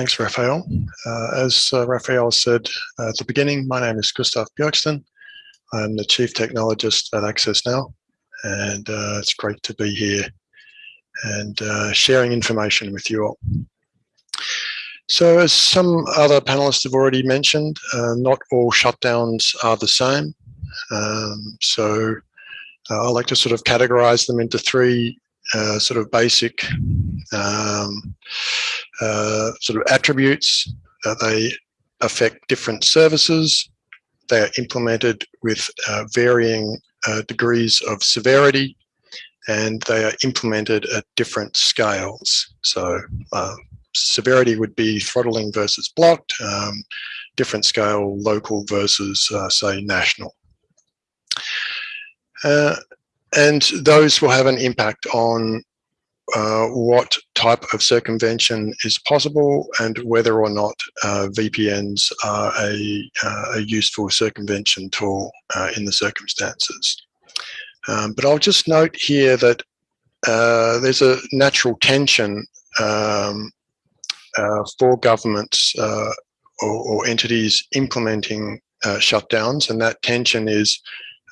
Thanks, Raphael. Uh, as uh, Raphael said at the beginning, my name is Gustav Björksten. I'm the Chief Technologist at Access Now, and uh, it's great to be here and uh, sharing information with you all. So as some other panelists have already mentioned, uh, not all shutdowns are the same. Um, so uh, I like to sort of categorize them into three uh, sort of basic um, uh, sort of attributes. they affect different services. They are implemented with uh, varying uh, degrees of severity and they are implemented at different scales. So uh, severity would be throttling versus blocked, um, different scale local versus uh, say national. Uh, and those will have an impact on uh, what type of circumvention is possible and whether or not uh, VPNs are a, uh, a, useful circumvention tool uh, in the circumstances. Um, but I'll just note here that uh, there's a natural tension um, uh, for governments or, or, entities implementing shutdowns, and that tension is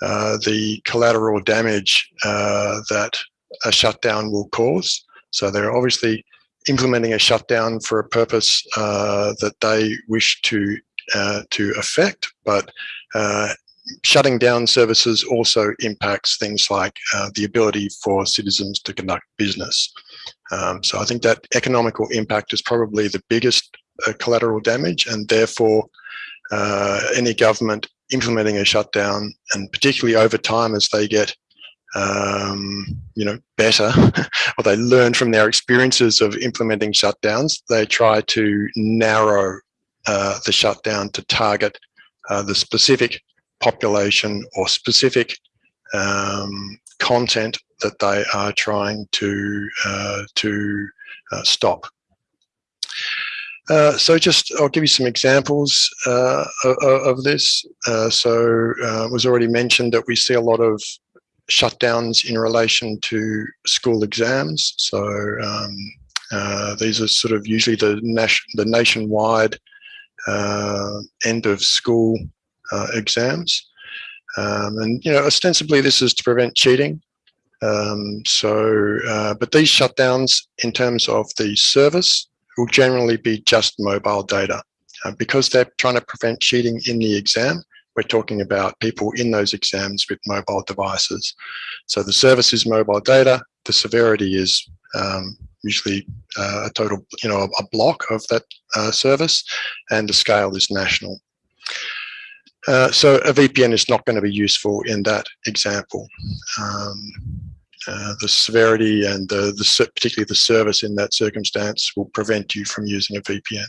the collateral damage that a shutdown will cause. So they're obviously implementing a shutdown for a purpose uh, that they wish to uh, to affect, but uh, shutting down services also impacts things like the ability for citizens to conduct business. Um, so I think that economical impact is probably the biggest collateral damage, and therefore any government implementing a shutdown and particularly over time as they get um, you know better or they learn from their experiences of implementing shutdowns they try to narrow uh, the shutdown to target uh, the specific population or specific um, content that they are trying to uh, to uh, stop uh, so just, I'll give you some examples uh, of, of, this. So it was already mentioned that we see a lot of shutdowns in relation to school exams. So um, uh, these are sort of usually the, nation, the nationwide end of school exams. Um, and, you know, ostensibly this is to prevent cheating. Um, so, but these shutdowns in terms of the service will generally be just mobile data. Uh, because they're trying to prevent cheating in the exam, we're talking about people in those exams with mobile devices. So the service is mobile data, the severity is um, usually uh, a total, you know, a block of that uh, service, and the scale is national. Uh, so a VPN is not going to be useful in that example. Um, uh, the severity and the, the, particularly the service in that circumstance will prevent you from using a VPN.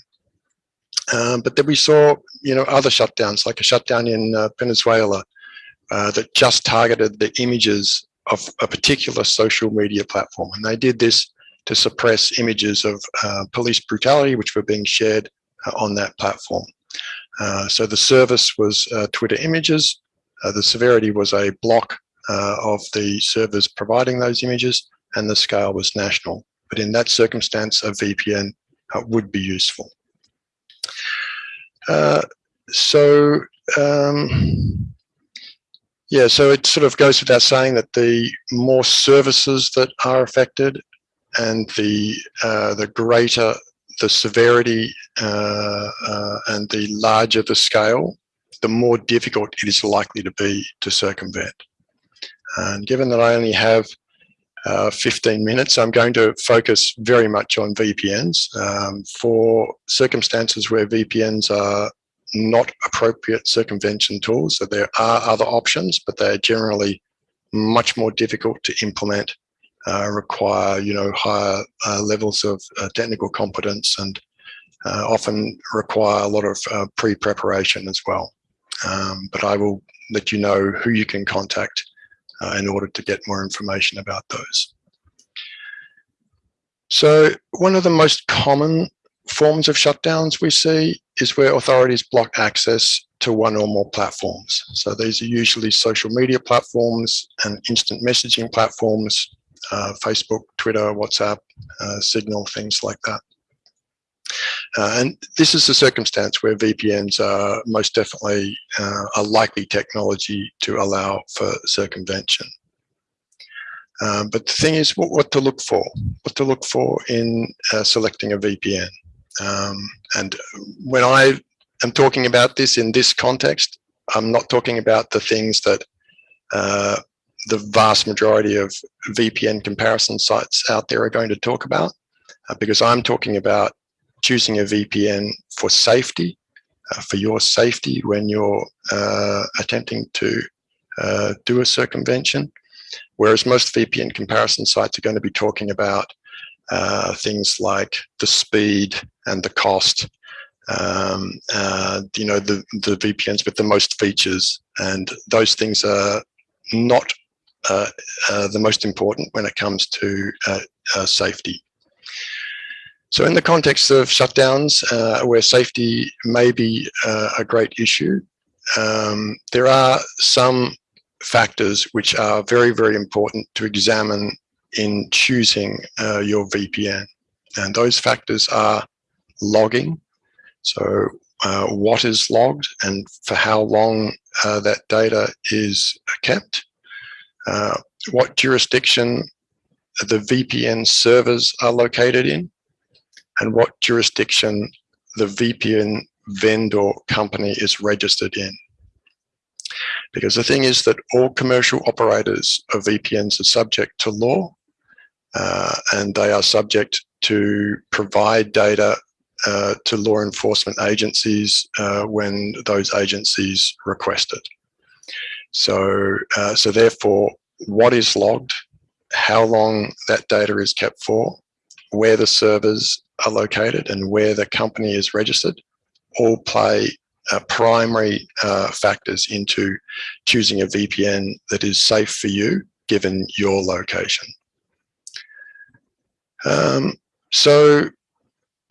Um, but then we saw, you know, other shutdowns, like a shutdown in uh, Venezuela uh, that just targeted the images of a particular social media platform. And they did this to suppress images of uh, police brutality, which were being shared uh, on that platform. so the service was Twitter images. the severity was a block uh, of the servers providing those images and the scale was national. But in that circumstance, a VPN uh, would be useful. Uh, so, um, yeah, so it sort of goes without saying that the more services that are affected and the, uh, the greater the severity uh, uh, and the larger the scale, the more difficult it is likely to be to circumvent. And given that I only have uh, 15 minutes, I'm going to focus very much on VPNs um, for circumstances where VPNs are not appropriate circumvention tools. So there are other options, but they're generally much more difficult to implement, uh, require you know higher uh, levels of uh, technical competence, and uh, often require a lot of pre-preparation as well. Um, but I will let you know who you can contact uh, in order to get more information about those. So one of the most common forms of shutdowns we see is where authorities block access to one or more platforms. So these are usually social media platforms and instant messaging platforms, uh, Facebook, Twitter, WhatsApp, uh, Signal, things like that. Uh, and this is the circumstance where VPNs are most definitely uh, a likely technology to allow for circumvention. Um, but the thing is what, what, to look for, what to look for in uh, selecting a VPN. Um, and when I am talking about this in this context, I'm not talking about the things that uh, the vast majority of VPN comparison sites out there are going to talk about, uh, because I'm talking about choosing a VPN for safety, uh, for your safety when you're uh, attempting to uh, do a circumvention, Whereas most VPN comparison sites are going to be talking about uh, things like the speed and the cost, um, uh, you know, the, the VPNs with the most features. And those things are not uh, the most important when it comes to safety. So in the context of shutdowns, where safety may be a great issue, um, there are some factors which are very, very important to examine in choosing uh, your VPN. And those factors are logging. So uh, what is logged and for how long uh, that data is kept, uh, what jurisdiction the VPN servers are located in, and what jurisdiction the VPN vendor company is registered in. Because the thing is that all commercial operators of VPNs are subject to law uh, and they are subject to provide data uh, to law enforcement agencies uh, when those agencies request it. So, uh, so therefore, what is logged, how long that data is kept for, where the servers are located and where the company is registered all play uh, primary uh, factors into choosing a VPN that is safe for you given your location. Um, so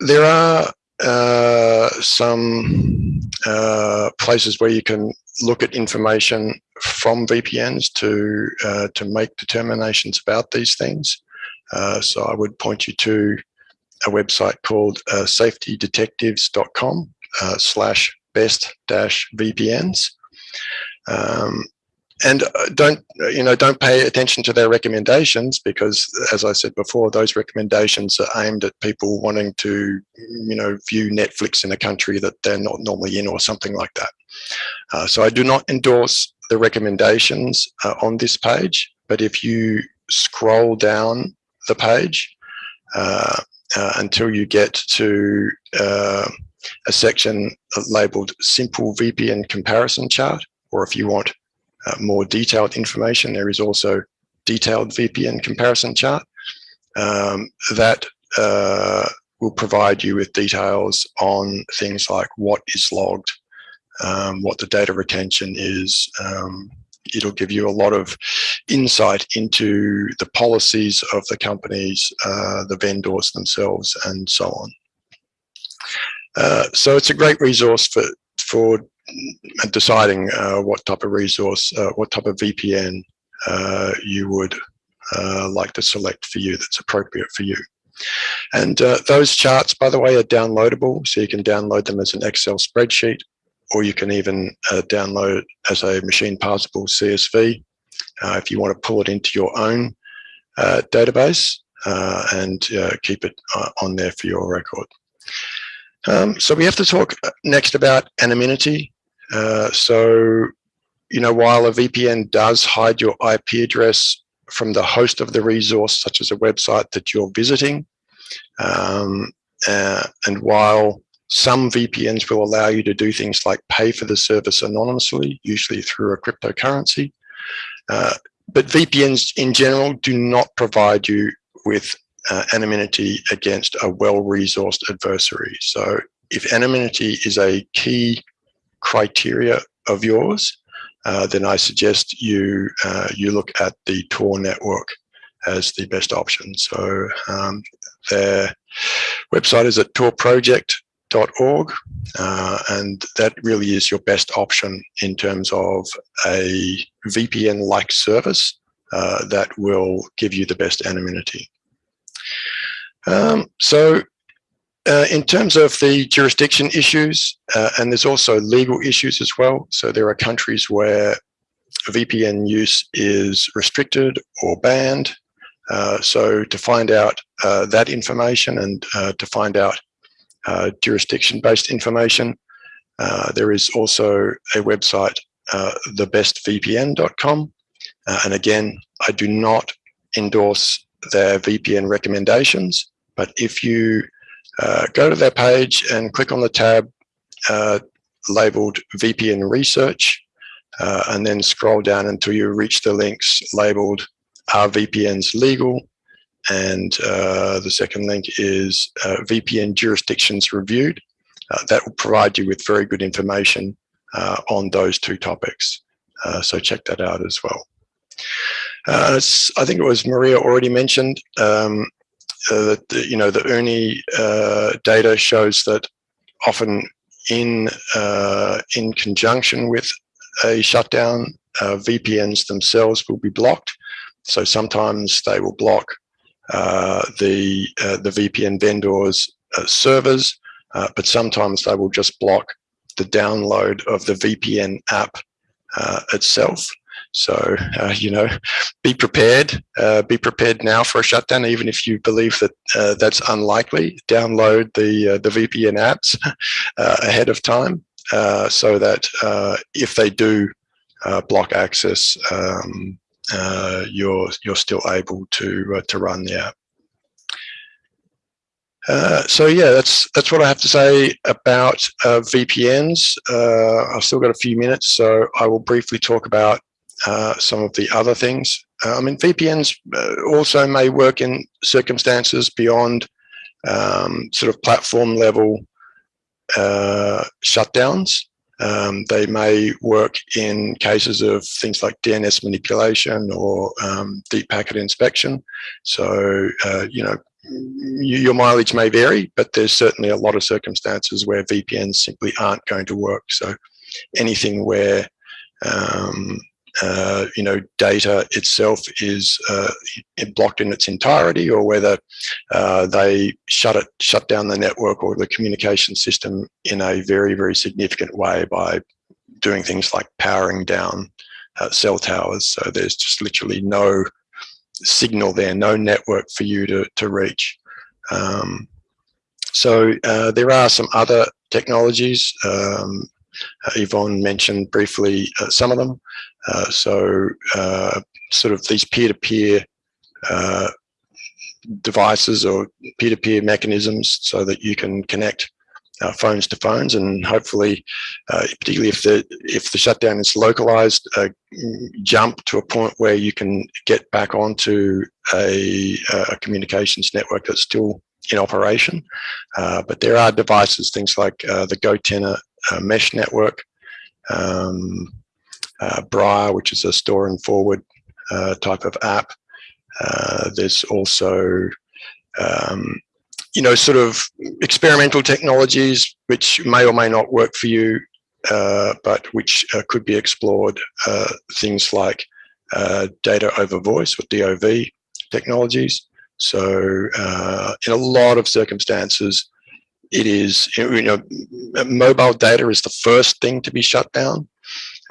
there are uh, some uh, places where you can look at information from VPNs to uh, to make determinations about these things. Uh, so I would point you to a website called safetydetectives.com slash best dash VPNs. Um, and uh, don't you know don't pay attention to their recommendations because as i said before those recommendations are aimed at people wanting to you know view netflix in a country that they're not normally in or something like that uh, so i do not endorse the recommendations uh, on this page but if you scroll down the page uh, uh until you get to uh, a section labeled simple VPN comparison chart, or if you want uh, more detailed information, there is also detailed VPN comparison chart um, that uh, will provide you with details on things like what is logged, um, what the data retention is. Um, it'll give you a lot of insight into the policies of the companies, uh, the vendors themselves, and so on. Uh, so it's a great resource for for deciding uh, what type of resource, uh, what type of VPN uh, you would uh, like to select for you that's appropriate for you. And those charts, by the way, are downloadable, so you can download them as an Excel spreadsheet, or you can even download it as a machine parsable CSV if you want to pull it into your own database and keep it on there for your record. Um, so we have to talk next about anonymity. Uh, so, you know, while a VPN does hide your IP address from the host of the resource, such as a website that you're visiting, um, uh, and while some VPNs will allow you to do things like pay for the service anonymously, usually through a cryptocurrency, uh, but VPNs in general do not provide you with uh, anonymity against a well-resourced adversary. So if anonymity is a key criteria of yours, uh, then I suggest you uh, you look at the Tor network as the best option. So um, their website is at torproject.org, uh, and that really is your best option in terms of a VPN-like service uh, that will give you the best anonymity. Um, so uh, in terms of the jurisdiction issues, uh, and there's also legal issues as well. So there are countries where VPN use is restricted or banned. Uh, so to find out uh, that information and to find out uh, jurisdiction-based information, there is also a website, thebestvpn.com. and again, I do not endorse their VPN recommendations, but if you uh, go to their page and click on the tab uh, labeled VPN research uh, and then scroll down until you reach the links labeled are VPNs legal and uh, the second link is uh, VPN jurisdictions reviewed. Uh, that will provide you with very good information on those two topics. so check that out as well. I think it was Maria already mentioned um, uh, that the, you know the OONI uh, data shows that often in uh, in conjunction with a shutdown, uh, VPNs themselves will be blocked. So sometimes they will block uh, the uh, the VPN vendors servers, but sometimes they will just block the download of the VPN app itself. So, uh, you know, be prepared. Uh, be prepared now for a shutdown, even if you believe that uh, that's unlikely. Download the uh, the VPN apps uh, ahead of time uh, so that if they do block access, um, you're you're still able to to run the app. Uh, so yeah, that's that's what I have to say about uh, VPNs. Uh, I've still got a few minutes, so I will briefly talk about uh, some of the other things. Uh, I mean, VPNs uh, also may work in circumstances beyond um, sort of platform level uh, shutdowns. Um, they may work in cases of things like DNS manipulation or um, deep packet inspection. So, uh, you know, your mileage may vary, but there's certainly a lot of circumstances where VPNs simply aren't going to work. So anything where um, uh, you know, data itself is uh, blocked in its entirety, or whether uh, they shut it, shut down the network or the communication system in a very, very significant way by doing things like powering down uh, cell towers. So there's just literally no signal there, no network for you to to reach. Um, so uh, there are some other technologies. Um, Yvonne mentioned briefly some of them. Uh, so uh, sort of these peer-to-peer -peer, devices or peer-to-peer -peer mechanisms so that you can connect uh, phones to phones and hopefully uh, particularly if the if the shutdown is localized uh, jump to a point where you can get back onto a, a communications network that's still in operation uh, but there are devices things like the GoTenna mesh network um, uh, Briar, which is a store and forward uh, type of app. Uh, there's also, um, you know, sort of experimental technologies which may or may not work for you, uh, but which uh, could be explored. Uh, things like data over voice or DOV technologies. So in a lot of circumstances, it is, you know, mobile data is the first thing to be shut down.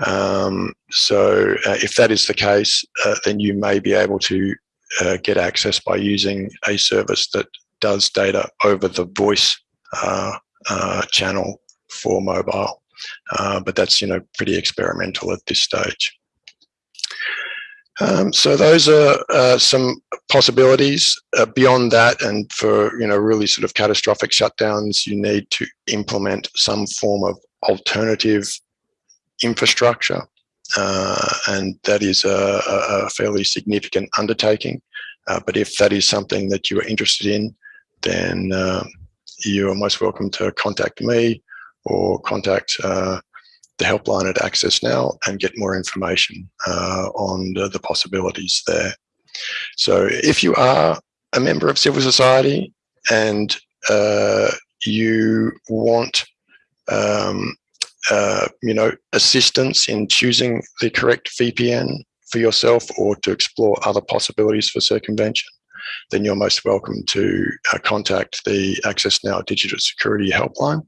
Um, so uh, if that is the case, uh, then you may be able to uh, get access by using a service that does data over the voice uh, uh, channel for mobile. Uh, but that's, you know, pretty experimental at this stage. Um, so those are some possibilities. beyond that, and for you know really sort of catastrophic shutdowns, you need to implement some form of alternative infrastructure. Uh, and that is a, a, fairly significant undertaking. Uh, but if that is something that you are interested in, then um, you are most welcome to contact me or contact uh, the helpline at Access Now and get more information uh, on the, the, possibilities there. So if you are a member of civil society and uh, you want um, uh, you know, assistance in choosing the correct VPN for yourself or to explore other possibilities for circumvention, then you're most welcome to uh, contact the Access Now Digital Security Helpline.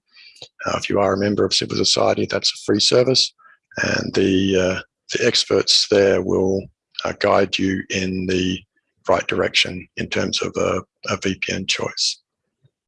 Uh, if you are a member of civil society, that's a free service, and the uh, the experts there will uh, guide you in the right direction in terms of a, a VPN choice.